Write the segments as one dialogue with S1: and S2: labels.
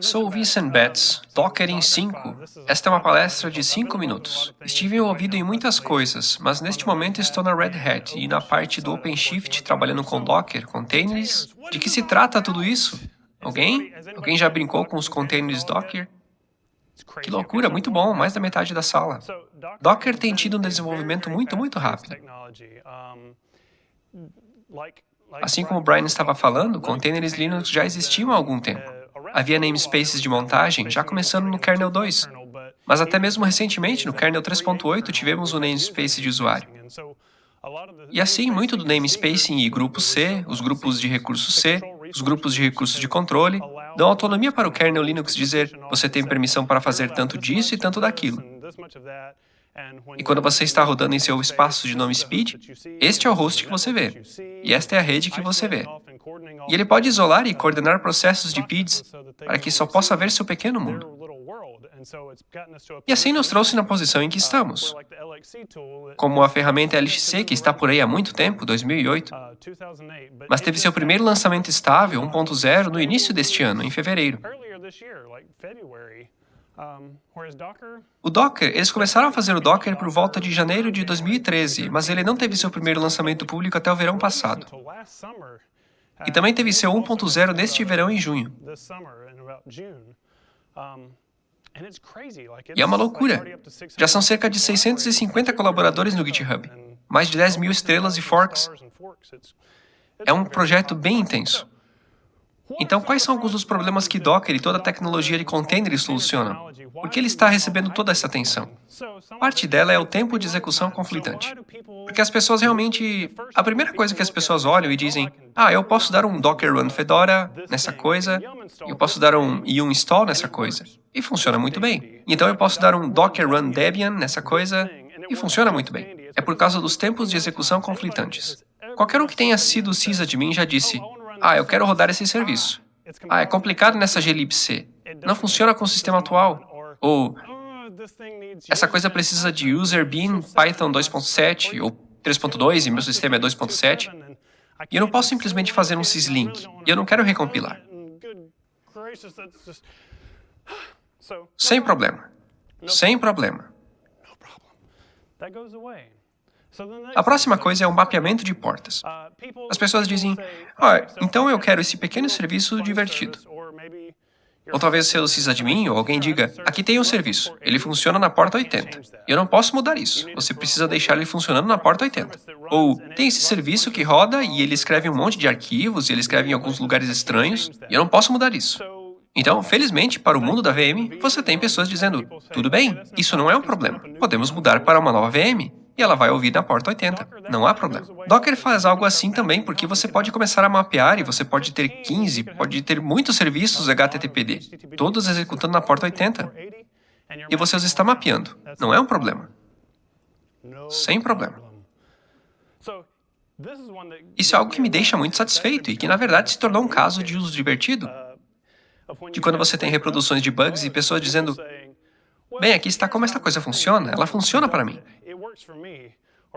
S1: Sou Vincent Betts, Docker em 5. Esta é uma palestra de 5 minutos. Estive envolvido em muitas coisas, mas neste momento estou na Red Hat e na parte do OpenShift trabalhando com Docker, containers. De que se trata tudo isso? Alguém? Alguém já brincou com os containers Docker? Que loucura, muito bom, mais da metade da sala. Docker tem tido um desenvolvimento muito, muito rápido. Assim como o Brian estava falando, containers Linux já existiam há algum tempo. Havia namespaces de montagem já começando no kernel 2, mas até mesmo recentemente, no kernel 3.8, tivemos o um namespace de usuário. E assim, muito do namespace e grupo C, os grupos de recurso C, os grupos de recursos de controle, dão autonomia para o kernel Linux dizer você tem permissão para fazer tanto disso e tanto daquilo. E quando você está rodando em seu espaço de nome speed, este é o host que você vê, e esta é a rede que você vê. E ele pode isolar e coordenar processos de PIDs para que só possa ver seu pequeno mundo. E assim nos trouxe na posição em que estamos. Como a ferramenta LXC, que está por aí há muito tempo, 2008, mas teve seu primeiro lançamento estável, 1.0, no início deste ano, em fevereiro. O Docker, eles começaram a fazer o Docker por volta de janeiro de 2013, mas ele não teve seu primeiro lançamento público até o verão passado. E também teve seu 1.0 neste verão em junho. E é uma loucura. Já são cerca de 650 colaboradores no GitHub, mais de 10 mil estrelas e forks. É um projeto bem intenso. Então, quais são alguns dos problemas que Docker e toda a tecnologia de containers solucionam? Por que ele está recebendo toda essa atenção? Parte dela é o tempo de execução conflitante. Porque as pessoas realmente... A primeira coisa que as pessoas olham e dizem, ah, eu posso dar um Docker Run Fedora nessa coisa, eu posso dar um yum install nessa coisa, e funciona muito bem. Então eu posso dar um Docker Run Debian nessa coisa, e funciona muito bem. É por causa dos tempos de execução conflitantes. Qualquer um que tenha sido sysadmin já disse, ah, eu quero rodar esse serviço. Ah, é complicado nessa glibc. Não funciona com o sistema atual. Ou, essa coisa precisa de user bean Python 2.7 ou 3.2 e meu sistema é 2.7. E eu não posso simplesmente fazer um syslink. E eu não quero recompilar. Sem problema. Sem problema. A próxima coisa é o mapeamento de portas. As pessoas dizem, ah, então eu quero esse pequeno serviço divertido. Ou talvez seu sysadmin ou alguém diga, aqui tem um serviço, ele funciona na porta 80. Eu não posso mudar isso, você precisa deixar ele funcionando na porta 80. Ou, tem esse serviço que roda e ele escreve um monte de arquivos e ele escreve em alguns lugares estranhos, e eu não posso mudar isso. Então, felizmente, para o mundo da VM, você tem pessoas dizendo, tudo bem, isso não é um problema, podemos mudar para uma nova VM e ela vai ouvir da porta 80. Não há problema. Docker faz algo assim também porque você pode começar a mapear e você pode ter 15, pode ter muitos serviços HTTPD, todos executando na porta 80. E você os está mapeando. Não é um problema. Sem problema. Isso é algo que me deixa muito satisfeito e que, na verdade, se tornou um caso de uso divertido. De quando você tem reproduções de bugs e pessoas dizendo Bem, aqui está como esta coisa funciona. Ela funciona para mim.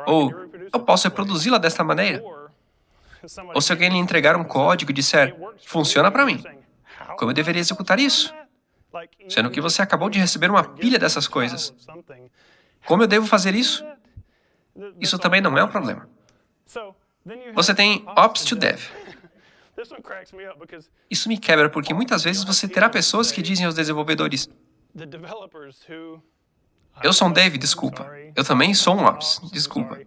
S1: Ou, eu posso reproduzi-la desta maneira. Ou se alguém lhe entregar um código e disser, funciona para mim. Como eu deveria executar isso? Sendo que você acabou de receber uma pilha dessas coisas. Como eu devo fazer isso? Isso também não é um problema. Você tem Ops to Dev. Isso me quebra porque muitas vezes você terá pessoas que dizem aos desenvolvedores, eu sou um dev, desculpa. Eu também sou um ops, desculpa.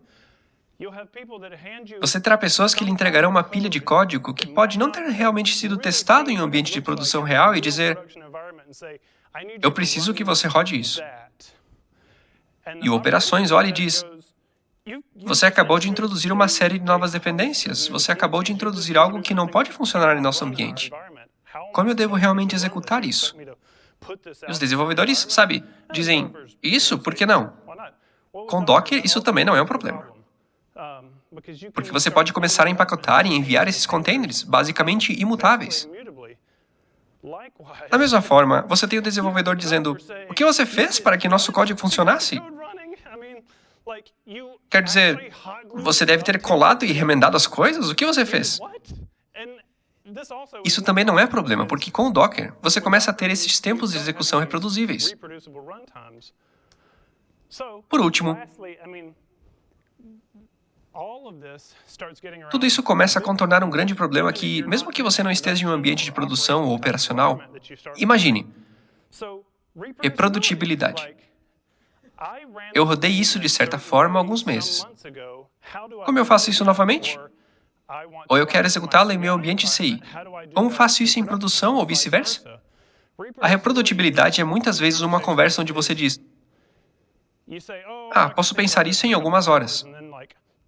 S1: Você terá pessoas que lhe entregarão uma pilha de código que pode não ter realmente sido testado em um ambiente de produção real e dizer, eu preciso que você rode isso. E o Operações olha e diz, você acabou de introduzir uma série de novas dependências. Você acabou de introduzir algo que não pode funcionar em nosso ambiente. Como eu devo realmente executar isso? Os desenvolvedores, sabe, dizem, isso, por que não? Com Docker, isso também não é um problema. Porque você pode começar a empacotar e enviar esses containers, basicamente imutáveis. Da mesma forma, você tem o desenvolvedor dizendo, o que você fez para que nosso código funcionasse? Quer dizer, você deve ter colado e remendado as coisas? O que você fez? Isso também não é problema, porque com o Docker, você começa a ter esses tempos de execução reproduzíveis. Por último, tudo isso começa a contornar um grande problema que, mesmo que você não esteja em um ambiente de produção ou operacional, imagine, reprodutibilidade. Eu rodei isso de certa forma há alguns meses. Como eu faço isso novamente? Ou eu quero executá-lo em meu ambiente CI. Como faço isso em produção ou vice-versa? A reprodutibilidade é muitas vezes uma conversa onde você diz, ah, posso pensar isso em algumas horas.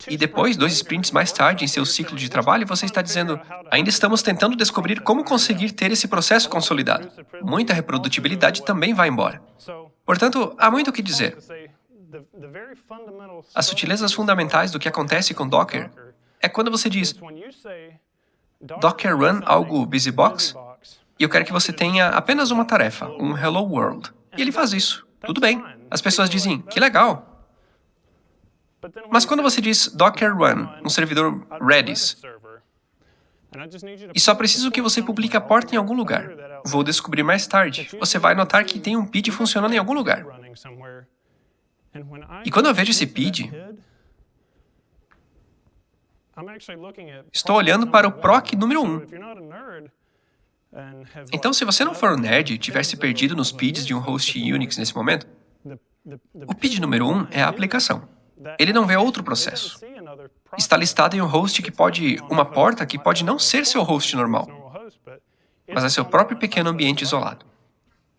S1: E depois, dois sprints mais tarde, em seu ciclo de trabalho, você está dizendo, ainda estamos tentando descobrir como conseguir ter esse processo consolidado. Muita reprodutibilidade também vai embora. Portanto, há muito o que dizer. As sutilezas fundamentais do que acontece com Docker é quando você diz Docker run algo busybox e eu quero que você tenha apenas uma tarefa, um hello world. E ele faz isso. Tudo bem. As pessoas dizem, que legal. Mas quando você diz Docker run, um servidor Redis, e só preciso que você publique a porta em algum lugar. Vou descobrir mais tarde. Você vai notar que tem um PID funcionando em algum lugar. E quando eu vejo esse PID, estou olhando para o PROC número 1. Então, se você não for um nerd e tiver se perdido nos PIDs de um host Unix nesse momento, o PID número 1 é a aplicação. Ele não vê outro processo. Está listado em um host que pode... uma porta que pode não ser seu host normal, mas é seu próprio pequeno ambiente isolado.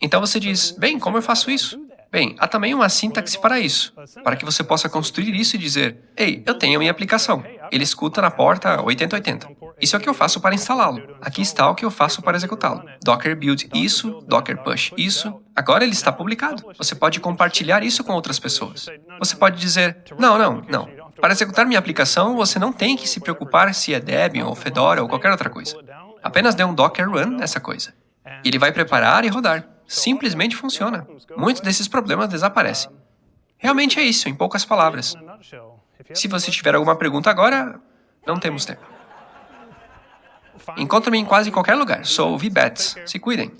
S1: Então você diz, bem, como eu faço isso? Bem, há também uma sintaxe para isso, para que você possa construir isso e dizer, ei, eu tenho a minha aplicação. Ele escuta na porta 8080. Isso é o que eu faço para instalá-lo. Aqui está o que eu faço para executá-lo. Docker build isso, Docker push isso. Agora ele está publicado. Você pode compartilhar isso com outras pessoas. Você pode dizer, não, não, não. Para executar minha aplicação, você não tem que se preocupar se é Debian ou Fedora ou qualquer outra coisa. Apenas dê um Docker run nessa coisa. Ele vai preparar e rodar simplesmente funciona. Muitos desses problemas desaparecem. Realmente é isso, em poucas palavras. Se você tiver alguma pergunta agora, não temos tempo. Encontre-me em quase qualquer lugar. Sou VBETS. Se cuidem.